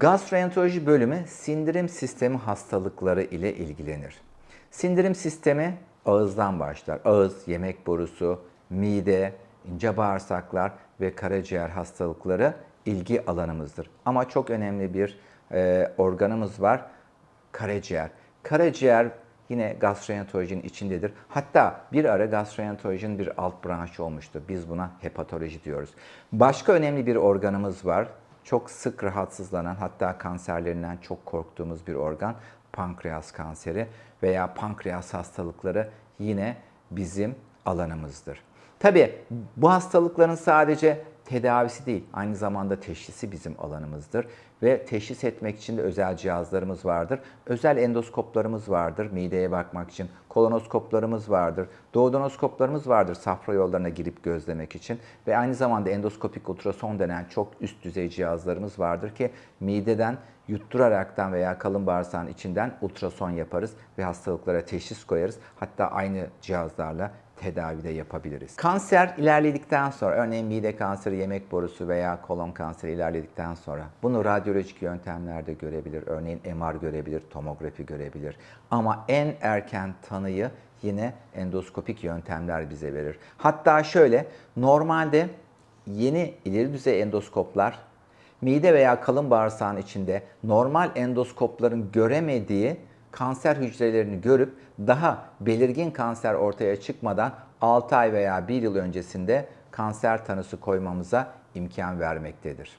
Gastroenteroloji bölümü sindirim sistemi hastalıkları ile ilgilenir. Sindirim sistemi ağızdan başlar. Ağız, yemek borusu, mide, ince bağırsaklar ve karaciğer hastalıkları ilgi alanımızdır. Ama çok önemli bir e, organımız var, karaciğer. Karaciğer yine gastroenterolojinin içindedir. Hatta bir ara gastroenterolojinin bir alt branşı olmuştu. Biz buna hepatoloji diyoruz. Başka önemli bir organımız var. Çok sık rahatsızlanan hatta kanserlerinden çok korktuğumuz bir organ pankreas kanseri veya pankreas hastalıkları yine bizim alanımızdır. Tabii bu hastalıkların sadece tedavisi değil, aynı zamanda teşhisi bizim alanımızdır. Ve teşhis etmek için de özel cihazlarımız vardır. Özel endoskoplarımız vardır mideye bakmak için. Kolonoskoplarımız vardır. Doğudonoskoplarımız vardır safra yollarına girip gözlemek için. Ve aynı zamanda endoskopik ultrason denen çok üst düzey cihazlarımız vardır ki mideden yutturaraktan veya kalın bağırsağın içinden ultrason yaparız ve hastalıklara teşhis koyarız. Hatta aynı cihazlarla tedavide yapabiliriz. Kanser ilerledikten sonra, örneğin mide kanseri, yemek borusu veya kolon kanseri ilerledikten sonra bunu radyolojik yöntemlerde görebilir. Örneğin MR görebilir, tomografi görebilir. Ama en erken tanıyı yine endoskopik yöntemler bize verir. Hatta şöyle, normalde yeni ileri düzey endoskoplar mide veya kalın bağırsağın içinde normal endoskopların göremediği kanser hücrelerini görüp daha belirgin kanser ortaya çıkmadan 6 ay veya 1 yıl öncesinde kanser tanısı koymamıza imkan vermektedir.